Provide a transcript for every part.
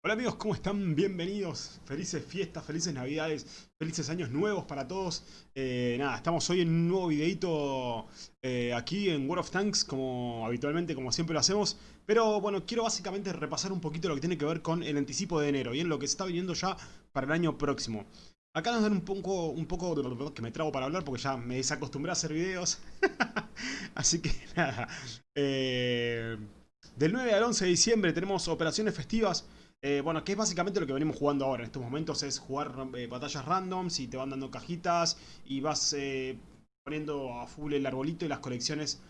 Hola amigos, ¿cómo están? Bienvenidos. Felices fiestas, felices navidades, felices años nuevos para todos. Eh, nada, estamos hoy en un nuevo videito eh, aquí en World of Tanks, como habitualmente, como siempre lo hacemos. Pero bueno, quiero básicamente repasar un poquito lo que tiene que ver con el anticipo de enero, bien, lo que se está viniendo ya para el año próximo. Acá nos dan un poco, un poco que me trago para hablar porque ya me desacostumbré a hacer videos. Así que nada. Eh, del 9 al 11 de diciembre tenemos operaciones festivas. Eh, bueno, que es básicamente lo que venimos jugando ahora en estos momentos, es jugar eh, batallas randoms y te van dando cajitas y vas eh, poniendo a full el arbolito y las colecciones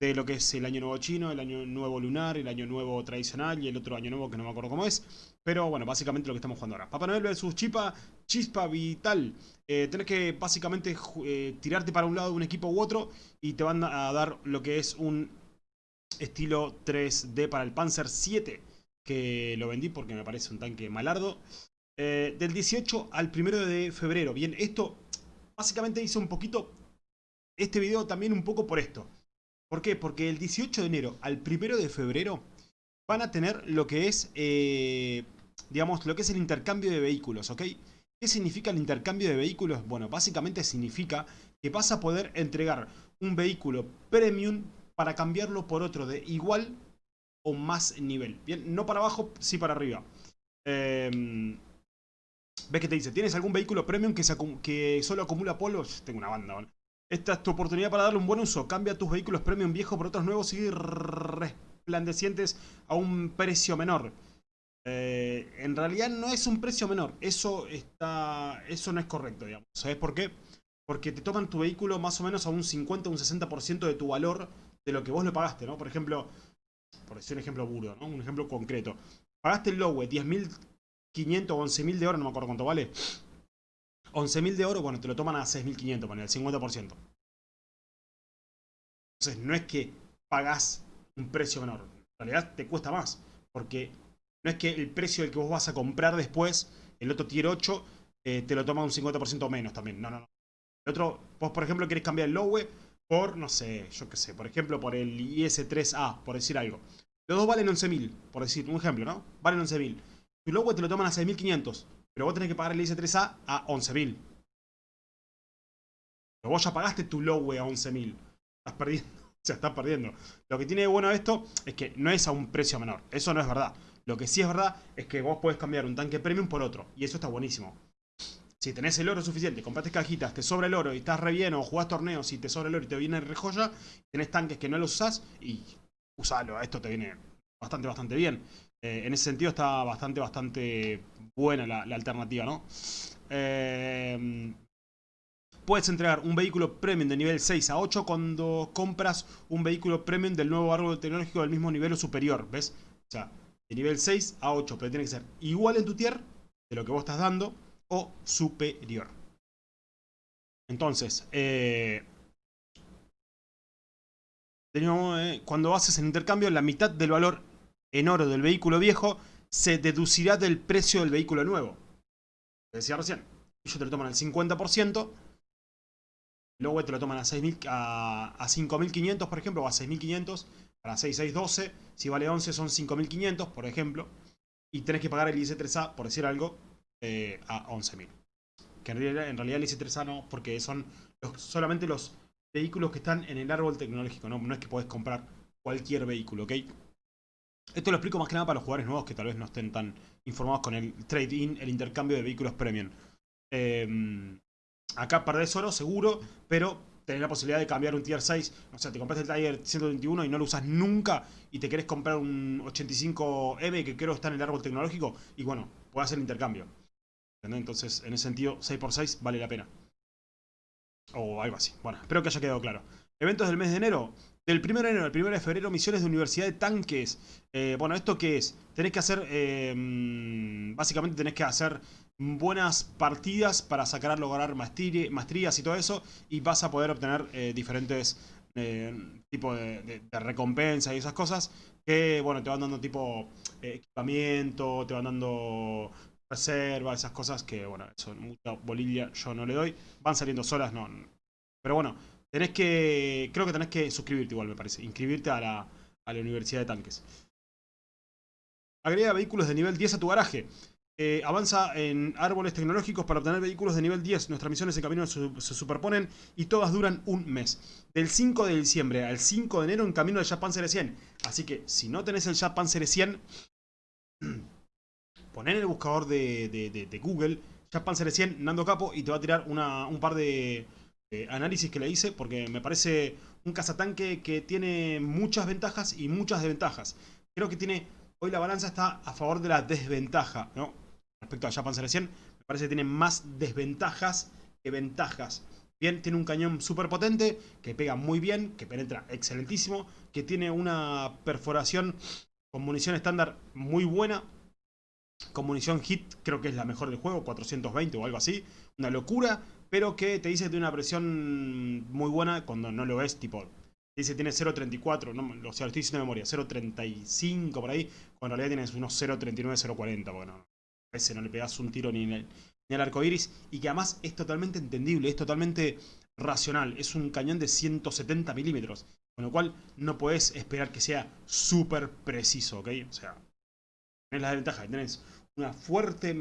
de lo que es el año nuevo chino, el año nuevo lunar, el año nuevo tradicional y el otro año nuevo que no me acuerdo cómo es. Pero bueno, básicamente lo que estamos jugando ahora. Papá Noel vs Chipa, Chispa Vital. tenés que básicamente tirarte para un lado de un equipo u otro y te van a dar lo que es un estilo 3D para el Panzer 7 que lo vendí porque me parece un tanque malardo. Eh, del 18 al 1 de febrero. Bien, esto básicamente hice un poquito este video también un poco por esto. ¿Por qué? Porque el 18 de enero al 1 de febrero van a tener lo que es, eh, digamos, lo que es el intercambio de vehículos, ¿ok? ¿Qué significa el intercambio de vehículos? Bueno, básicamente significa que vas a poder entregar un vehículo premium para cambiarlo por otro de igual más nivel. Bien, no para abajo, sí para arriba. Em, ¿Ves que te dice? ¿Tienes algún vehículo premium que, solo acumula polos? Tengo una banda, Esta es tu oportunidad para darle un buen uso. Cambia tus vehículos premium viejos por otros nuevos y resplandecientes a un precio menor. Eh, en realidad no es un precio menor. Eso está, eso no es correcto, digamos. ¿Sabes por qué? Porque te toman tu vehículo más o menos a un 50 o un 60% de tu valor de lo que vos lo pagaste, ¿no? Por ejemplo, por decir un ejemplo burdo. Un ejemplo concreto. Pagaste el Lowe 10.500 o 11.000 de oro, no me acuerdo cuánto vale. 11.000 de oro, bueno, te lo toman a 6.500, poner el 50%. Entonces, no es que pagás un precio menor. En realidad te cuesta más. Porque no es que el precio del que vos vas a comprar después, el otro tier 8, eh, te lo toma un 50% menos también. No, no, no. El otro, vos por ejemplo querés cambiar el Lowe por, no sé, yo qué sé, por ejemplo, por el IS-3A, por decir algo. Los dos valen 11.000, por decir un ejemplo, ¿no? Valen 11.000. Tu logo te lo toman a 6.500, pero vos tenés que pagar el IS-3A a 11.000. Pero vos ya pagaste tu logo a 11.000. Estás perdiendo. O sea, estás perdiendo. Lo que tiene de bueno esto es que no es a un precio menor. Eso no es verdad. Lo que sí es verdad es que vos podés cambiar un tanque premium por otro. Y eso está buenísimo. Si tenés el oro suficiente, compraste cajitas, te sobra el oro y estás re bien, o jugás torneos y te sobra el oro y te viene re joya, tenés tanques que no los usás y usalo, esto te viene bastante, bastante bien. Eh, en ese sentido está bastante, bastante buena la, alternativa, ¿no? Eh, puedes entregar un vehículo premium de nivel 6 a 8 cuando compras un vehículo premium del nuevo árbol tecnológico del mismo nivel o superior, ¿ves? O sea, de nivel 6 a 8, pero tiene que ser igual en tu tier de lo que vos estás dando o superior. Entonces, eh, eh, cuando haces el intercambio, la mitad del valor en oro del vehículo viejo se deducirá del precio del vehículo nuevo. Decía recién, ellos te lo toman al 50%, luego te lo toman a, a, a 5.500, por ejemplo, o a 6.500, para 6.612, si vale 11 son 5.500, por ejemplo, y tenés que pagar el IC3A, por decir algo, eh, a 11.000. Que en realidad, en realidad el IC3A no, porque son solamente los vehículos que están en el árbol tecnológico, ¿no? es que podés comprar cualquier vehículo, ¿ok? Esto lo explico más que nada para los jugadores nuevos que tal vez no estén tan informados con el trade-in, el intercambio de vehículos premium. Em, acá perdés oro, seguro, pero tenés la posibilidad de cambiar un tier 6. O sea, te compraste el Tiger 121 y no lo usas nunca y te querés comprar un 85M que creo está en el árbol tecnológico y bueno, puedes hacer el intercambio. Entonces, en ese sentido, 6x6 vale la pena. O algo así. Bueno, espero que haya quedado claro. Eventos del mes de enero. Del 1 de enero al 1 de febrero, misiones de Universidad de Tanques. Eh, bueno, ¿esto qué es? Tenés que hacer... Eh, básicamente tenés que hacer buenas partidas para sacar, lograr maestrías y todo eso. Y vas a poder obtener eh, diferentes tipos de, de, recompensa y esas cosas. Que, bueno, te van dando tipo equipamiento, te van dando reserva, esas cosas que, bueno, son mucha bolilla yo no le doy. Van saliendo solas, no. Pero bueno, tenés que, creo que tenés que suscribirte igual, me parece. Inscribirte a la, a la Universidad de Tanques. Agrega vehículos de nivel 10 a tu garaje. Eh, avanza en árboles tecnológicos para obtener vehículos de nivel 10. Nuestras misiones en camino se, superponen y todas duran un mes. Del 5 de diciembre al 5 de enero en camino del Japan Series 100. Así que si no tenés el Japan Series 100, poner en el buscador de, Google Japan Series 100 Nando Capo y te va a tirar un par de análisis que le hice porque me parece un cazatanque que tiene muchas ventajas y muchas desventajas. Creo que tiene... Hoy la balanza está a favor de la desventaja, respecto a Japan Series 100, me parece que tiene más desventajas que ventajas. Bien, tiene un cañón súper potente, que pega muy bien, que penetra excelentísimo, que tiene una perforación con munición estándar muy buena. Con munición hit creo que es la mejor del juego, 420 o algo así. Una locura, pero que te dice que tiene una presión muy buena cuando no lo ves, tipo... Dice que tiene 0.34, no, o sea, lo estoy diciendo de memoria, 0.35 por ahí, cuando en realidad tienes unos 0.39, 0.40, bueno, a veces no le pegas un tiro ni, ni al arco iris. Y que además es totalmente entendible, es totalmente racional. Es un cañón de 170 milímetros. Con lo cual no puedes esperar que sea súper preciso, ¿ok? O sea, tenés la desventaja, tenés una fuerte,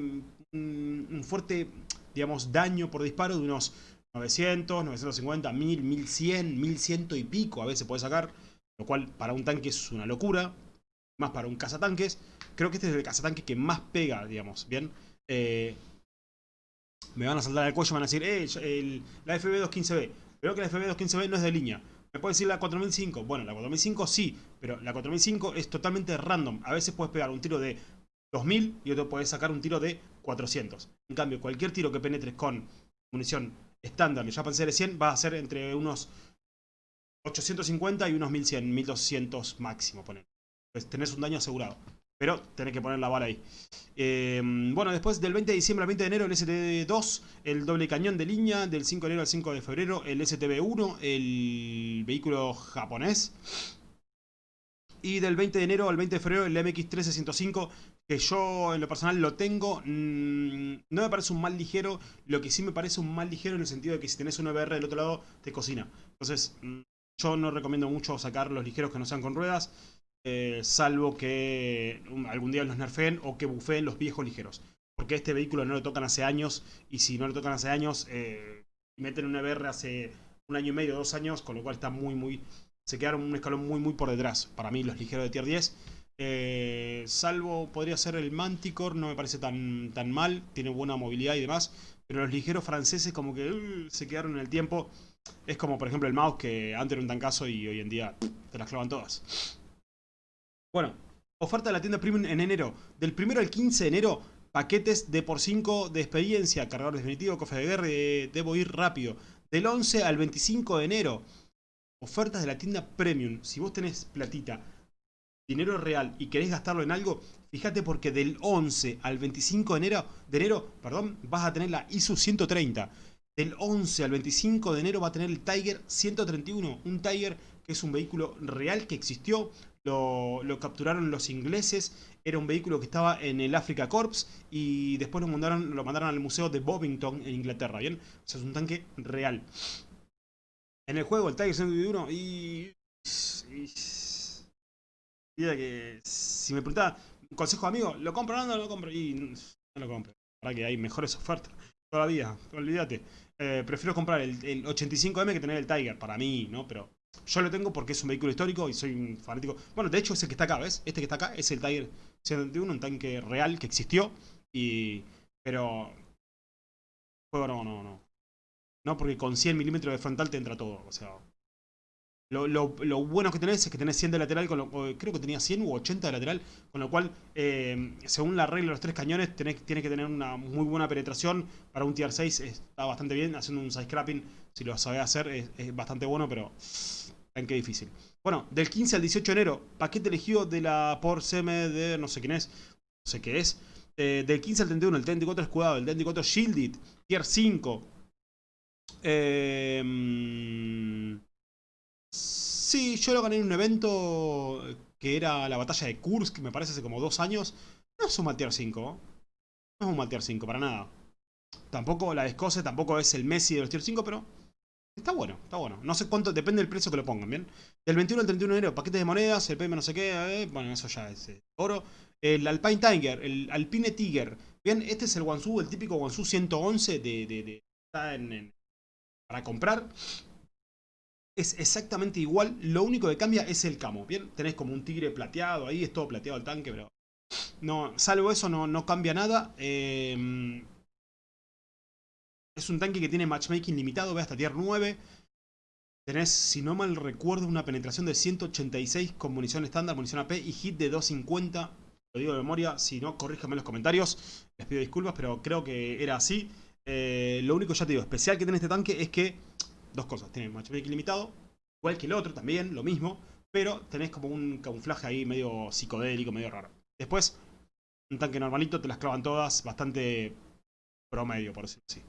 un fuerte, digamos, daño por disparo de unos 900, 950, 1000, 1100, 1100 y pico a veces puedes sacar. Lo cual para un tanque es una locura más para un cazatanques. Creo que este es el cazatanque que más pega, digamos, ¿bien? Eh, me van a saltar al cuello y van a decir, eh, la FB215B. Creo que la FB215B no es de línea. ¿Me puede decir la 4005? Bueno, la 4005 sí, pero la 4005 es totalmente random. A veces puedes pegar un tiro de 2000 y otro puedes sacar un tiro de 400. En cambio, cualquier tiro que penetres con munición estándar de Japan CR100 va a ser entre unos 850 y unos 1100, 1200 máximo, poner. Pues tenés un daño asegurado. Pero tenés que poner la bala ahí. Eh, bueno, después del 20 de diciembre al 20 de enero el STB2, el doble cañón de línea, del 5 de enero al 5 de febrero el STB1, el vehículo japonés. Y del 20 de enero al 20 de febrero el MX-1305, que yo en lo personal lo tengo. Mm, no me parece un mal ligero, lo que sí me parece un mal ligero en el sentido de que si tenés un VR del otro lado, te cocina. Entonces, mm, yo no recomiendo mucho sacar los ligeros que no sean con ruedas. Eh, salvo que algún día los nerfeen o que bufeen los viejos ligeros. Porque este vehículo no lo tocan hace años y si no lo tocan hace años, eh, meten un EBR hace un año y medio, dos años, con lo cual está muy, muy... Se quedaron un escalón muy, muy por detrás. Para mí, los ligeros de tier 10. Eh, salvo podría ser el Manticore, no me parece tan, tan mal, tiene buena movilidad y demás. Pero los ligeros franceses como que uh, se quedaron en el tiempo. Es como por ejemplo el mouse que antes era un tancazo y hoy en día te las clavan todas. Bueno, oferta de la tienda Premium en enero. Del 1 al 15 de enero, paquetes de por 5 de experiencia, cargador definitivo, cofre de guerra, debo ir rápido. Del 11 al 25 de enero, ofertas de la tienda Premium. Si vos tenés platita, dinero real y querés gastarlo en algo, fíjate porque del 11 al 25 de enero, de enero perdón, vas a tener la ISU 130. Del 11 al 25 de enero va a tener el Tiger 131, un Tiger que es un vehículo real que existió, lo, capturaron los ingleses, era un vehículo que estaba en el Africa Corps y después lo mandaron, lo mandaron al museo de Bovington en Inglaterra, ¿bien? O sea, es un tanque real. En el juego, el Tiger 101 y... y que si me preguntaba, consejo amigo, ¿lo compro o no, lo compro? Y no lo compro. Para que hay mejores ofertas. Todavía, olvídate. Eh, prefiero comprar el 85M que tener el Tiger, para mí, ¿no? Pero yo lo tengo porque es un vehículo histórico y soy un fanático. Bueno, de hecho es el que está acá, ¿ves? Este que está acá es el Tiger 121, un tanque real que existió. Y... Pero... Juego no, no, no. No, porque con 100 milímetros de frontal te entra todo. O sea... Lo, lo, bueno que tenés es que tenés 100 de lateral, lo, creo que tenía 100 u 80 de lateral, con lo cual, eh, según la regla de los tres cañones, tenés, tienes que tener una muy buena penetración. Para un tier 6 está bastante bien, haciendo un side scrapping, si lo sabés hacer, es, bastante bueno, pero en qué difícil. Bueno, del 15 al 18 de enero, paquete elegido de la por CM de no sé quién es, no sé qué es. Eh, del 15 al 31, el T-24 escudado, el T-24 Shielded, tier 5. Eh, Sí, yo lo gané en un evento que era la batalla de Kursk, me parece hace como dos años. No es un Tier 5. No es un Tier 5, para nada. Tampoco la Escocia, tampoco es el Messi de los Tier 5, pero está bueno, está bueno. No sé cuánto, depende del precio que lo pongan, ¿bien? Del 21 al 31 de enero, paquetes de monedas, el PM no sé qué, eh, bueno, eso ya es eh, oro. el Alpine Tiger, el Alpine Tiger. Bien, este es el Wansu, el típico Wansu 111 de, de, está en, para comprar. Es exactamente igual, lo único que cambia es el camo. Bien, tenés como un tigre plateado ahí, es todo plateado el tanque, pero... No, salvo eso no, no cambia nada. Eh, es un tanque que tiene matchmaking limitado, ve hasta tier 9. Tenés, si no mal recuerdo, una penetración de 186 con munición estándar, munición AP y hit de 250. Lo digo de memoria, si no, corríjame en los comentarios. Les pido disculpas, pero creo que era así. Eh, lo único, ya te digo, especial que tiene este tanque es que... Dos cosas, tiene matchmaking limitado, igual que el otro también, lo mismo. Pero tenés como un camuflaje ahí medio psicodélico, medio raro. Después, un tanque normalito, te las clavan todas, bastante promedio, por decirlo así.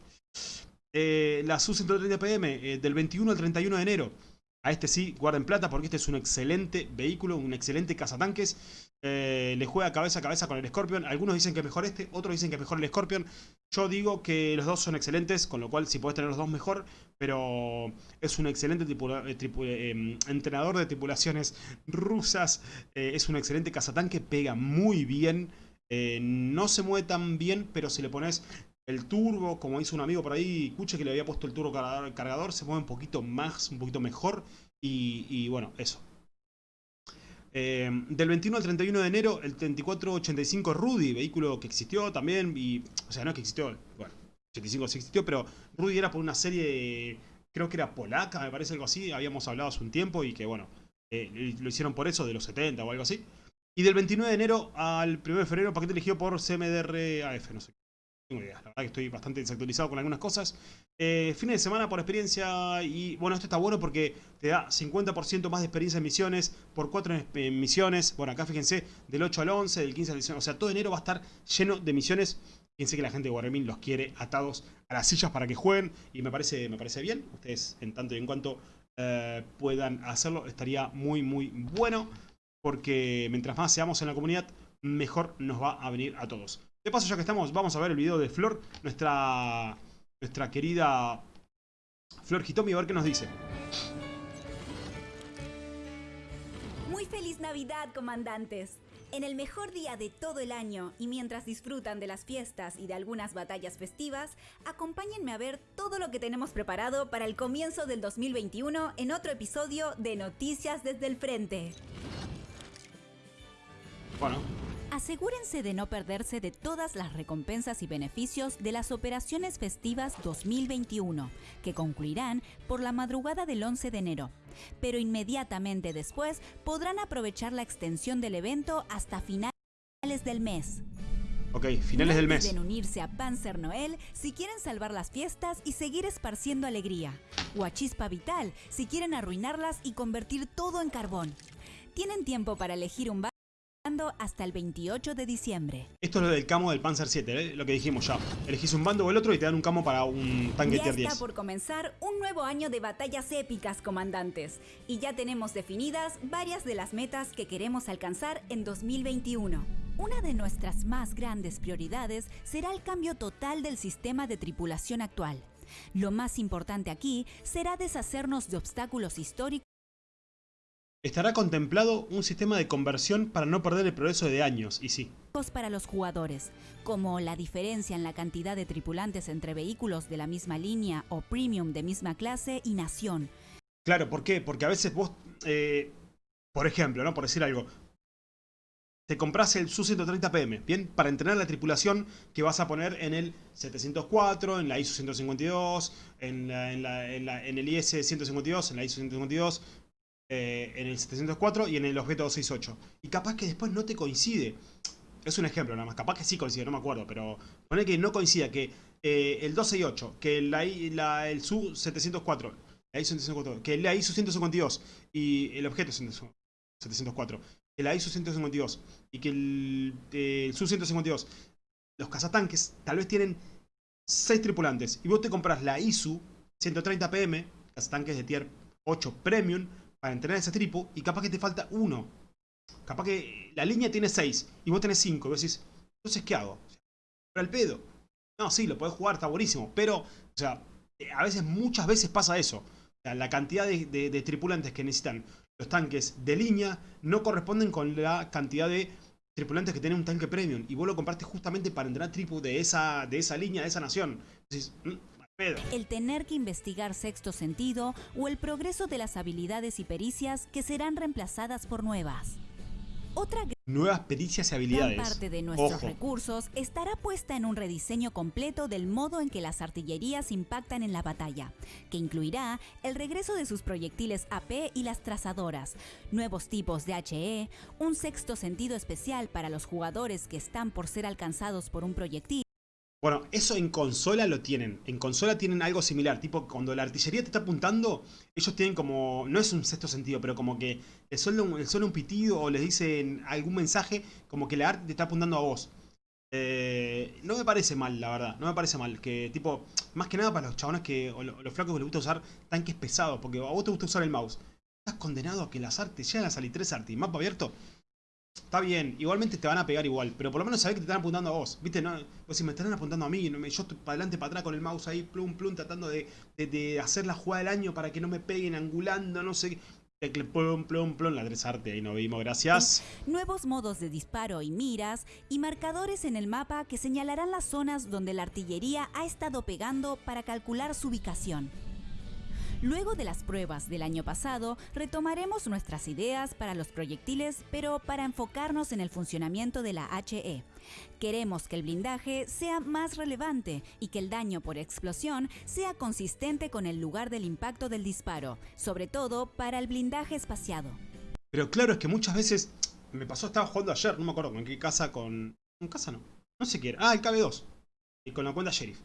Eh, la SU-130PM eh, del 21 al 31 de enero. A este sí, guarden plata porque este es un excelente vehículo, un excelente cazatanques. Eh, le juega cabeza a cabeza con el Scorpion. Algunos dicen que mejor este, otros dicen que mejor el Scorpion. Yo digo que los dos son excelentes, con lo cual si puedes tener los dos mejor. Pero es un excelente em, entrenador de tripulaciones rusas. es un excelente cazatanque, pega muy bien. no se mueve tan bien, pero si le pones el turbo, como hizo un amigo por ahí, escuche que le había puesto el turbo cargador, se mueve un poquito más, un poquito mejor. Y, bueno, eso. Eh, del 21 al 31 de enero, el 3485 Rudy, vehículo que existió también, y, o sea, no que existió, bueno, 85 sí existió, pero Rudy era por una serie, creo que era polaca, me parece algo así, habíamos hablado hace un tiempo y que bueno, eh, lo hicieron por eso, de los 70 o algo así. Y del 29 de enero al 1 de febrero, paquete elegido por CMDR AF, no sé tengo idea, la verdad que estoy bastante desactualizado con algunas cosas. Eh, fines de semana por experiencia y bueno, esto está bueno porque te da 50% más de experiencia en misiones por 4 misiones. Bueno, acá fíjense, del 8 al 11, del 15 al 19, o sea, todo enero va a estar lleno de misiones. Fíjense que la gente de Wargaming los quiere atados a las sillas para que jueguen y me parece, me parece bien. Ustedes en tanto y en cuanto eh, puedan hacerlo, estaría muy muy bueno porque mientras más seamos en la comunidad, mejor nos va a venir a todos. De paso, ya que estamos, vamos a ver el video de Flor, nuestra, nuestra querida Flor Hitomi, a ver qué nos dice. Muy feliz Navidad, comandantes. En el mejor día de todo el año y mientras disfrutan de las fiestas y de algunas batallas festivas, acompáñenme a ver todo lo que tenemos preparado para el comienzo del 2021 en otro episodio de Noticias desde el Frente. Bueno, Asegúrense de no perderse de todas las recompensas y beneficios de las operaciones festivas 2021, que concluirán por la madrugada del 11 de enero. Pero inmediatamente después podrán aprovechar la extensión del evento hasta finales del mes. Ok, finales del mes. Pueden unirse a Panzer Noel si quieren salvar las fiestas y seguir esparciendo alegría. O a Chispa Vital si quieren arruinarlas y convertir todo en carbón. Tienen tiempo para elegir un hasta el 28 de diciembre. Esto es lo del camo del Panzer 7, ¿eh? lo que dijimos ya. Elegís un bando o el otro y te dan un camo para un tanque ya tier 10. está por comenzar un nuevo año de batallas épicas, comandantes. Y ya tenemos definidas varias de las metas que queremos alcanzar en 2021. Una de nuestras más grandes prioridades será el cambio total del sistema de tripulación actual. Lo más importante aquí será deshacernos de obstáculos históricos Estará contemplado un sistema de conversión para no perder el progreso de años, y sí. Para los jugadores, como la diferencia en la cantidad de tripulantes entre vehículos de la misma línea o premium de misma clase y nación. Claro, ¿por qué? Porque a veces vos, eh, por ejemplo, ¿no? Por decir algo, te compras el Su-130PM, ¿bien? Para entrenar la tripulación que vas a poner en el 704, en la ISO 152, en, en, en el IS 152, en la ISO 152, eh, en el 704 y en el objeto 268. Y capaz que después no te coincide. Es un ejemplo nada más, capaz que sí coincide, no me acuerdo, pero pone que no coincida, que eh, el 268, que la, la, el SU 704, la ISO 704, que la ISO 152 y el objeto 704, que la ISO 152 y que el, eh, el SU 152, los cazatanques tal vez tienen 6 tripulantes y vos te compras la ISU 130 PM, cazatanques de tier 8 Premium, para entrenar ese tripo y capaz que te falta uno. Capaz que la línea tiene 6 y vos tenés 5. Y vos decís, entonces, ¿qué hago? Para el pedo. No, sí, lo podés jugar, está buenísimo. Pero, o sea, a veces, muchas veces pasa eso. O sea, la cantidad de, tripulantes que necesitan los tanques de línea no corresponden con la cantidad de tripulantes que tienen un tanque premium y vos lo compraste justamente para entrenar tripu de esa, de esa línea, de esa nación. Entonces, El tener que investigar sexto sentido o el progreso de las habilidades y pericias que serán reemplazadas por nuevas. Otra Nuevas pericias y gran habilidades. parte de nuestros Ojo. recursos estará puesta en un rediseño completo del modo en que las artillerías impactan en la batalla, que incluirá el regreso de sus proyectiles AP y las trazadoras, nuevos tipos de HE, un sexto sentido especial para los jugadores que están por ser alcanzados por un proyectil, Bueno, eso en consola lo tienen. En consola tienen algo similar. Tipo, cuando la artillería te está apuntando, ellos tienen como. No es un sexto sentido, pero como que les suena un, les un pitido o les dicen algún mensaje, como que la arte te está apuntando a vos. Eh, no me parece mal, la verdad. No me parece mal. Que, tipo, más que nada para los chabones que. O lo- los flacos que les gusta usar tanques pesados. Porque a vos te gusta usar el mouse. Estás condenado a que las artes llegan a salir tres artes y mapa abierto. Está bien, igualmente te van a pegar igual, pero por lo menos sabés que te están apuntando a vos, ¿viste? No, o si me están apuntando a mí, yo estoy para adelante, para atrás con el mouse ahí, plum, plum, tratando de, de- hacer la jugada del año para que no me peguen, angulando, no sé qué. Plum, plum, plum, la arte, ahí nos vimos, gracias. nuevos modos de disparo y miras y marcadores en el mapa que señalarán las zonas donde la artillería ha estado pegando para calcular su ubicación. Luego de las pruebas del año pasado, retomaremos nuestras ideas para los proyectiles, pero para enfocarnos en el funcionamiento de la HE. Queremos que el blindaje sea más relevante y que el daño por explosión sea consistente con el lugar del impacto del disparo, sobre todo para el blindaje espaciado. Pero claro, es que muchas veces, me pasó, estaba jugando ayer, no me acuerdo con qué casa, con... ¿Con casa no? No sé qué. Ah, el KB2. Y con la cuenta Sheriff.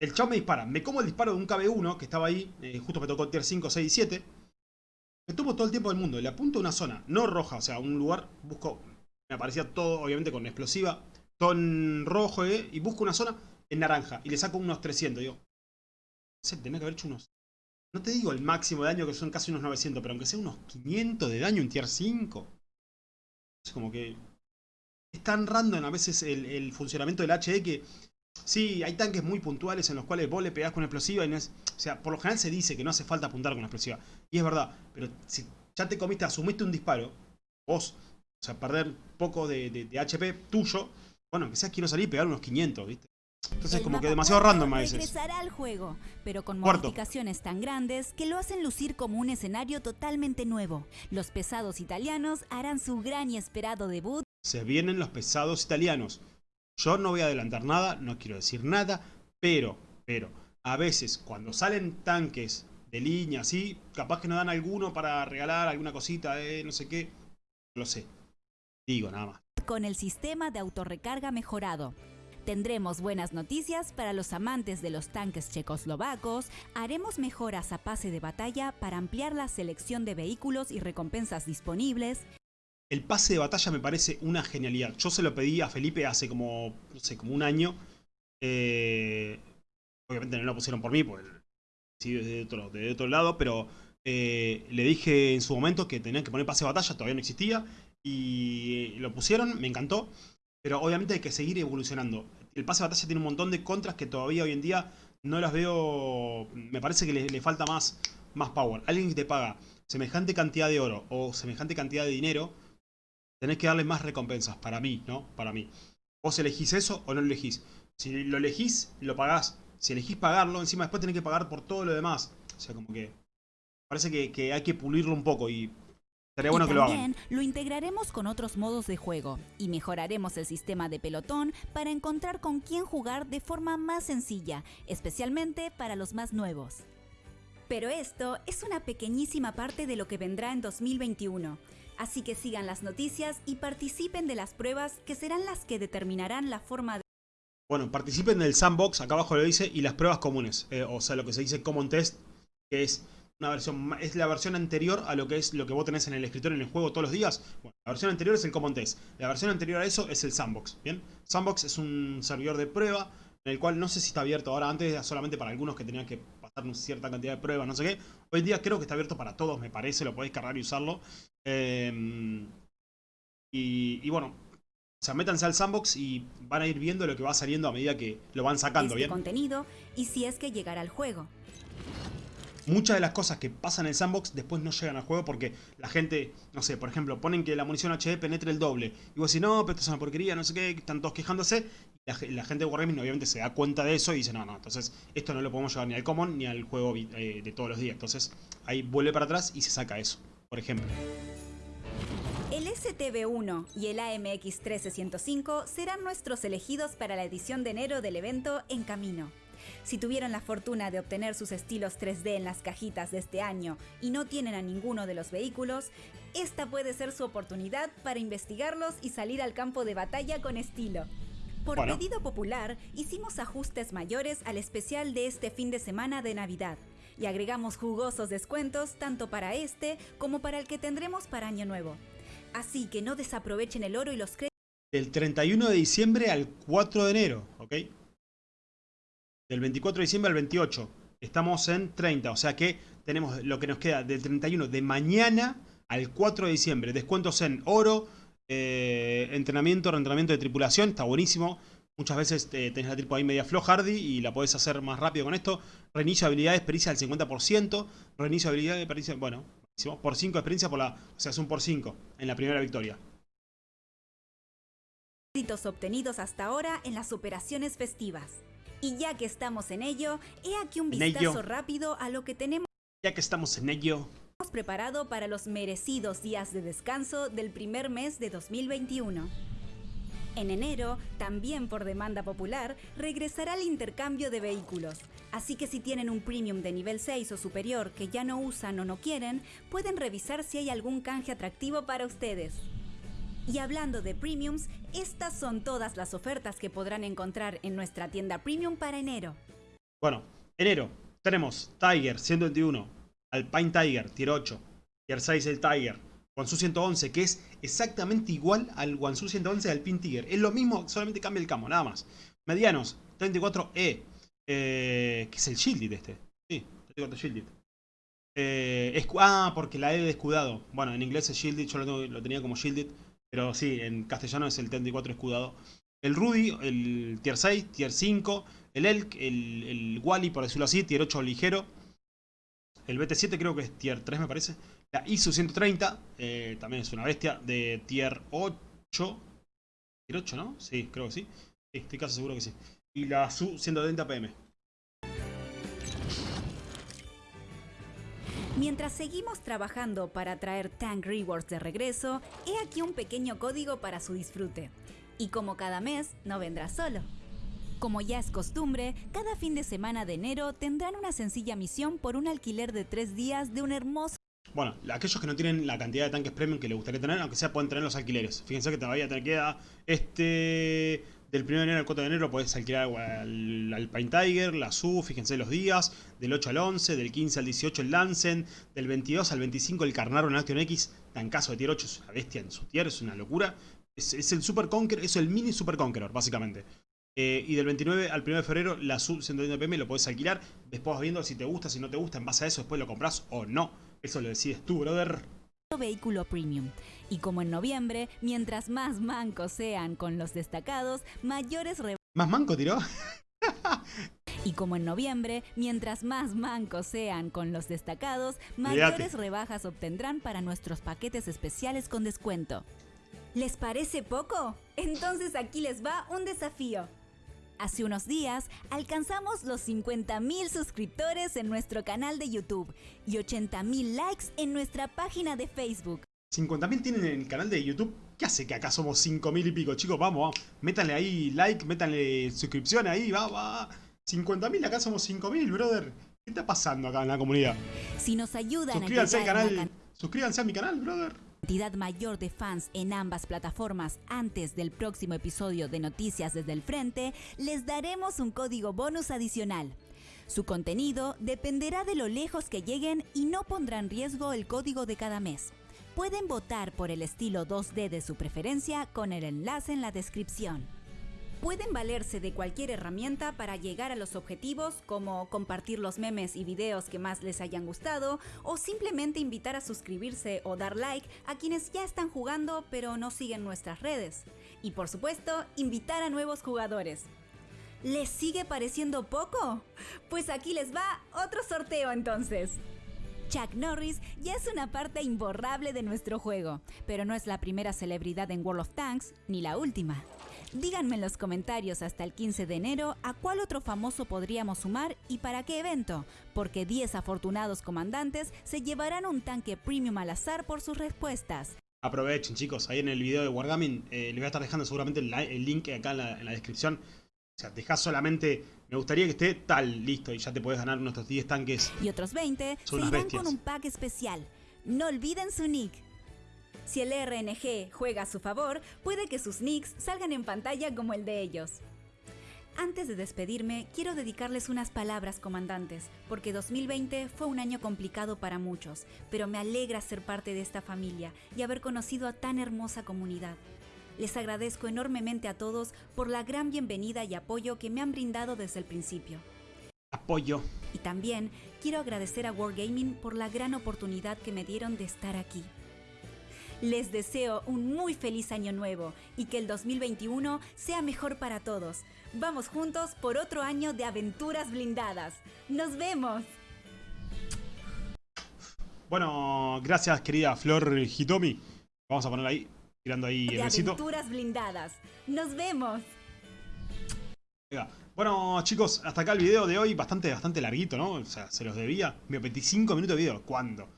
El chavo me dispara. Me como el disparo de un KB1 que estaba ahí. eh, justo me tocó tier 5, 6 y 7. Me tomo todo el tiempo del mundo. Le apunto a una zona. No roja. O sea, un lugar. Busco. Me aparecía todo, obviamente, con explosiva. Todo en rojo, eh, Y busco una zona en naranja. Y le saco unos 300. Digo. No tenía que haber hecho unos. No te digo el máximo de daño, que son casi unos 900. Pero aunque sea unos 500 de daño en tier 5. Es como que. Es tan random a veces el funcionamiento del HE que Sí, hay tanques muy puntuales en los cuales vos le pegás con explosiva y no es... O sea, por lo general se dice que no hace falta apuntar con explosiva. Y es verdad, pero si ya te comiste, asumiste un disparo, vos, o sea, perder poco de, de- de HP tuyo, bueno, que sea quiero salir y pegar unos 500, ¿viste? Entonces El como que demasiado random a veces. Regresará al juego, pero con Cuarto. modificaciones tan grandes que lo hacen lucir como un escenario totalmente nuevo. Los pesados italianos harán su gran y esperado debut Se vienen los pesados italianos. Yo no voy a adelantar nada, no quiero decir nada, pero, pero, a veces cuando salen tanques de línea así, capaz que nos dan alguno para regalar alguna cosita, eh, no sé qué, lo sé. Digo nada más. con el sistema de autorrecarga mejorado. Tendremos buenas noticias para los amantes de los tanques checoslovacos, haremos mejoras a pase de batalla para ampliar la selección de vehículos y recompensas disponibles, El pase de batalla me parece una genialidad. Yo se lo pedí a Felipe hace como, no sé, como un año. Eh, obviamente no lo pusieron por mí, porque sí, desde otro, desde otro lado, pero eh, le dije en su momento que tenían que poner pase de batalla, todavía no existía. Y lo pusieron, me encantó. Pero obviamente hay que seguir evolucionando. El pase de batalla tiene un montón de contras que todavía hoy en día no las veo. Me parece que le, le falta más, más power. Alguien que te paga semejante cantidad de oro o semejante cantidad de dinero tenés que darle más recompensas, para mí, ¿no? Para mí. Vos elegís eso o no lo elegís. Si lo elegís, lo pagás. Si elegís pagarlo, encima después tenés que pagar por todo lo demás. O sea, como que... Parece que, que hay que pulirlo un poco y... Estaría bueno y que lo hagan. también lo integraremos con otros modos de juego y mejoraremos el sistema de pelotón para encontrar con quién jugar de forma más sencilla, especialmente para los más nuevos. Pero esto es una pequeñísima parte de lo que vendrá en 2021. Así que sigan las noticias y participen de las pruebas que serán las que determinarán la forma de Bueno, participen del sandbox, acá abajo lo dice, y las pruebas comunes. eh, o sea, lo que se dice Common Test, que es una versión es la versión anterior a lo que es lo que vos tenés en el escritorio en el juego todos los días. Bueno, la versión anterior es el Common Test. La versión anterior a eso es el sandbox, ¿bien? Sandbox es un servidor de prueba en el cual no sé si está abierto ahora, antes era solamente para algunos que tenían que una cierta cantidad de pruebas, no sé qué. Hoy en día creo que está abierto para todos, me parece, lo podéis cargar y usarlo. Eh, y, y bueno, o sea, métanse al sandbox y van a ir viendo lo que va saliendo a medida que lo van sacando, este ¿bien? contenido y si es que llegará al juego. Muchas de las cosas que pasan en el sandbox después no llegan al juego porque la gente, no sé, por ejemplo, ponen que la munición HD penetre el doble. Y vos decís, no, pero esto es una porquería, no sé qué, están todos quejándose. Y la, gente de Wargaming obviamente se da cuenta de eso y dice, no, no, entonces esto no lo podemos llevar ni al common ni al juego eh, de todos los días. Entonces ahí vuelve para atrás y se saca eso, por ejemplo. El STB1 y el AMX 13105 serán nuestros elegidos para la edición de enero del evento En Camino. Si tuvieron la fortuna de obtener sus estilos 3D en las cajitas de este año y no tienen a ninguno de los vehículos, esta puede ser su oportunidad para investigarlos y salir al campo de batalla con estilo. Por pedido popular, hicimos ajustes mayores al especial de este fin de semana de Navidad y agregamos jugosos descuentos tanto para este como para el que tendremos para Año Nuevo. Así que no desaprovechen el oro y los créditos. Del 31 de diciembre al 4 de enero, ¿ok? Del 24 de diciembre al 28. Estamos en 30, o sea que tenemos lo que nos queda del 31 de mañana al 4 de diciembre. Descuentos en oro, eh, entrenamiento, reentrenamiento de tripulación, está buenísimo. Muchas veces eh, tenés la tripo ahí media flow hardy y la podés hacer más rápido con esto. Reinicio de habilidades, pericia del 50%. Reinicio de habilidades, pericia, bueno, por 5 de experiencia por la, o sea, es un por 5 en la primera victoria. obtenidos hasta ahora en las operaciones festivas. Y ya que estamos en ello, he aquí un vistazo rápido a lo que tenemos. Ya que estamos en ello. Hemos preparado para los merecidos días de descanso del primer mes de 2021. En enero, también por demanda popular, regresará el intercambio de vehículos. Así que si tienen un premium de nivel 6 o superior que ya no usan o no quieren, pueden revisar si hay algún canje atractivo para ustedes. Y hablando de premiums, estas son todas las ofertas que podrán encontrar en nuestra tienda premium para enero. Bueno, enero tenemos Tiger 121, Alpine Tiger Tier 8, Tier 6 el Tiger, Wansu 111 que es exactamente igual al Wansu 111 del Alpine Tiger. Es lo mismo, solamente cambia el camo, nada más. Medianos, 34E, eh, que es el Shielded este. Sí, 34 Shielded. Eh, ah, porque la E de escudado. Bueno, en inglés es Shielded, yo lo tenía como Shielded. Pero sí, en castellano es el 34 escudado. El Rudy, el tier 6, tier 5. El Elk, el, el Wally, por decirlo así, tier 8 ligero. El BT7 creo que es tier 3 me parece. La ISU 130, eh, también es una bestia, de tier 8. Tier 8, ¿no? Sí, creo que sí. sí estoy casi seguro que sí. Y la SU 130 PM. Mientras seguimos trabajando para traer Tank Rewards de regreso, he aquí un pequeño código para su disfrute. Y como cada mes, no vendrá solo. Como ya es costumbre, cada fin de semana de enero tendrán una sencilla misión por un alquiler de tres días de un hermoso... Bueno, aquellos que no tienen la cantidad de tanques premium que les gustaría tener, aunque sea pueden tener los alquileres. Fíjense que todavía te queda este del 1 de enero al 4 de enero puedes alquilar al, Alpine Tiger, la SU, fíjense los días. Del 8 al 11, del 15 al 18 el Lancen, del 22 al 25 el Carnaro en Action X. caso de tier 8 es una bestia en su tier, es una locura. Es, el Super Conqueror, es el mini Super Conqueror, básicamente. Eh, y del 29 al 1 de febrero la SU 130 PM lo puedes alquilar. Después vas viendo si te gusta, si no te gusta, en base a eso después lo compras o no. Eso lo decides tú, brother vehículo premium. Y como en noviembre, mientras más mancos sean con los destacados, mayores ¿Más manco tiró? y como en noviembre, mientras más mancos sean con los destacados, mayores rebajas obtendrán para nuestros paquetes especiales con descuento. ¿Les parece poco? Entonces aquí les va un desafío. Hace unos días alcanzamos los 50.000 suscriptores en nuestro canal de YouTube y 80.000 likes en nuestra página de Facebook. 50.000 tienen en el canal de YouTube. ¿Qué hace que acá somos 5.000 y pico? Chicos, vamos, vamos. Métanle ahí like, métanle suscripción ahí, va, va. 50.000, acá somos 5.000, brother. ¿Qué está pasando acá en la comunidad? Si nos ayudan suscríbanse al canal. Suscríbanse a mi canal, brother cantidad mayor de fans en ambas plataformas antes del próximo episodio de Noticias desde el Frente, les daremos un código bonus adicional. Su contenido dependerá de lo lejos que lleguen y no pondrá en riesgo el código de cada mes. Pueden votar por el estilo 2D de su preferencia con el enlace en la descripción. Pueden valerse de cualquier herramienta para llegar a los objetivos como compartir los memes y videos que más les hayan gustado o simplemente invitar a suscribirse o dar like a quienes ya están jugando pero no siguen nuestras redes. Y por supuesto, invitar a nuevos jugadores. ¿Les sigue pareciendo poco? Pues aquí les va otro sorteo entonces. Chuck Norris ya es una parte imborrable de nuestro juego, pero no es la primera celebridad en World of Tanks ni la última. Díganme en los comentarios hasta el 15 de enero a cuál otro famoso podríamos sumar y para qué evento, porque 10 afortunados comandantes se llevarán un tanque premium al azar por sus respuestas. Aprovechen chicos, ahí en el video de Wargaming eh, les voy a estar dejando seguramente el, link acá en la, descripción. O sea, dejás solamente, me gustaría que esté tal, listo, y ya te puedes ganar nuestros 10 tanques. Y otros 20 se irán bestias. con un pack especial. No olviden su nick. Si el RNG juega a su favor, puede que sus nicks salgan en pantalla como el de ellos. Antes de despedirme, quiero dedicarles unas palabras, comandantes, porque 2020 fue un año complicado para muchos, pero me alegra ser parte de esta familia y haber conocido a tan hermosa comunidad. Les agradezco enormemente a todos por la gran bienvenida y apoyo que me han brindado desde el principio. Apoyo. Y también quiero agradecer a Wargaming por la gran oportunidad que me dieron de estar aquí. Les deseo un muy feliz año nuevo y que el 2021 sea mejor para todos. Vamos juntos por otro año de aventuras blindadas. ¡Nos vemos! Bueno, gracias querida Flor Hitomi. Vamos a poner ahí, tirando ahí de el besito. aventuras blindadas. ¡Nos vemos! Bueno chicos, hasta acá el video de hoy, bastante, bastante larguito, ¿no? O sea, se los debía. 25 minutos de video, ¿cuándo?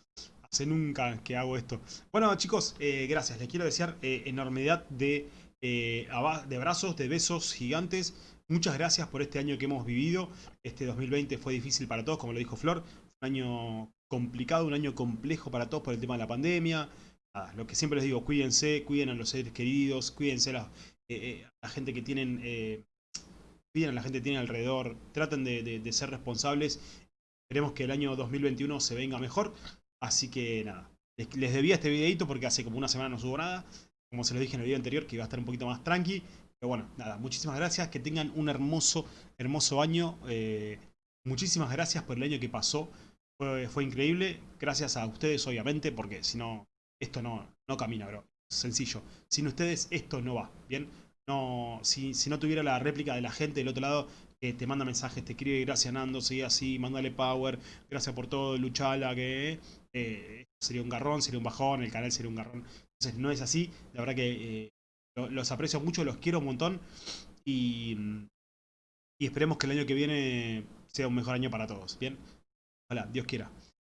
Hace nunca que hago esto. Bueno chicos, eh, gracias. Les quiero desear eh, enormidad de, eh, de abrazos, de besos gigantes. Muchas gracias por este año que hemos vivido. Este 2020 fue difícil para todos, como lo dijo Flor. Un año complicado, un año complejo para todos por el tema de la pandemia. Lo que siempre les digo, cuídense, cuiden a los seres queridos, cuídense a la, la gente que tienen... cuiden a la gente que tienen alrededor. Traten de, ser responsables. Esperemos que el año 2021 se venga mejor. Así que nada, les, debía este videito porque hace como una semana no subo nada. Como se lo dije en el video anterior, que iba a estar un poquito más tranqui. Pero bueno, nada, muchísimas gracias. Que tengan un hermoso, hermoso año. Eh, muchísimas gracias por el año que pasó. Fue, increíble. Gracias a ustedes, obviamente, porque si no, esto no, no camina, bro. Sencillo. Sin ustedes, esto no va, ¿bien? No, si, si no tuviera la réplica de la gente del otro lado, que te manda mensajes, te escribe, gracias Nando, sigue así, mándale power, gracias por todo, luchala, que eh, sería un garrón, sería un bajón, el canal sería un garrón. Entonces no es así, la verdad que eh, los aprecio mucho, los quiero un montón y, y esperemos que el año que viene sea un mejor año para todos, ¿bien? Ojalá, Dios quiera.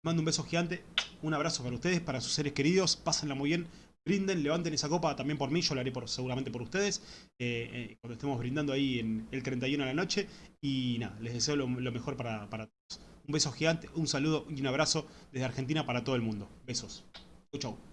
Mando un beso gigante, un abrazo para ustedes, para sus seres queridos, pásenla muy bien, brinden, levanten esa copa también por mí, yo la haré por, seguramente por ustedes, eh, eh, cuando estemos brindando ahí en el 31 de la noche, y nada, les deseo lo, lo mejor para, para todos. Un beso gigante, un saludo y un abrazo desde Argentina para todo el mundo. Besos. Chau, chau.